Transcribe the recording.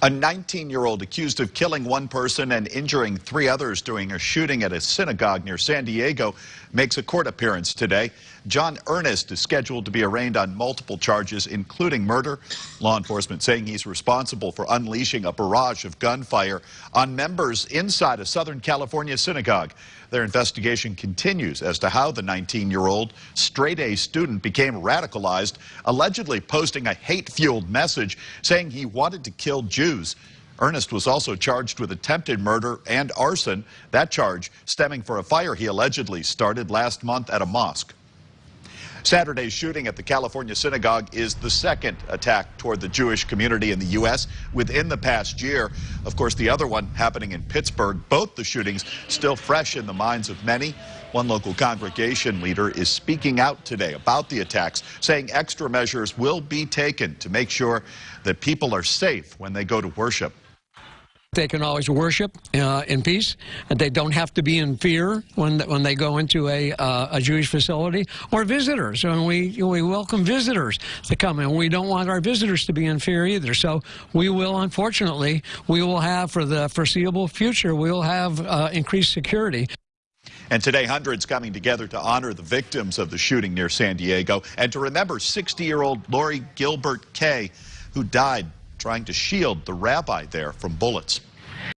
A 19-year-old accused of killing one person and injuring three others during a shooting at a synagogue near San Diego makes a court appearance today. John Earnest is scheduled to be arraigned on multiple charges, including murder. Law enforcement saying he's responsible for unleashing a barrage of gunfire on members inside a Southern California synagogue. Their investigation continues as to how the 19-year-old straight-A student became radicalized, allegedly posting a hate-fueled message saying he wanted to kill Jews. Earnest was also charged with attempted murder and arson, that charge stemming for a fire he allegedly started last month at a mosque. Saturday's shooting at the California synagogue is the second attack toward the Jewish community in the U.S. within the past year. Of course, the other one happening in Pittsburgh. Both the shootings still fresh in the minds of many. One local congregation leader is speaking out today about the attacks, saying extra measures will be taken to make sure that people are safe when they go to worship. They can always worship uh, in peace. And they don't have to be in fear when when they go into a uh, a Jewish facility or visitors. And we we welcome visitors to come in. We don't want our visitors to be in fear either. So we will, unfortunately, we will have for the foreseeable future, we will have uh, increased security. And today, hundreds coming together to honor the victims of the shooting near San Diego and to remember 60-year-old Lori Gilbert Kaye, who died trying to shield the rabbi there from bullets.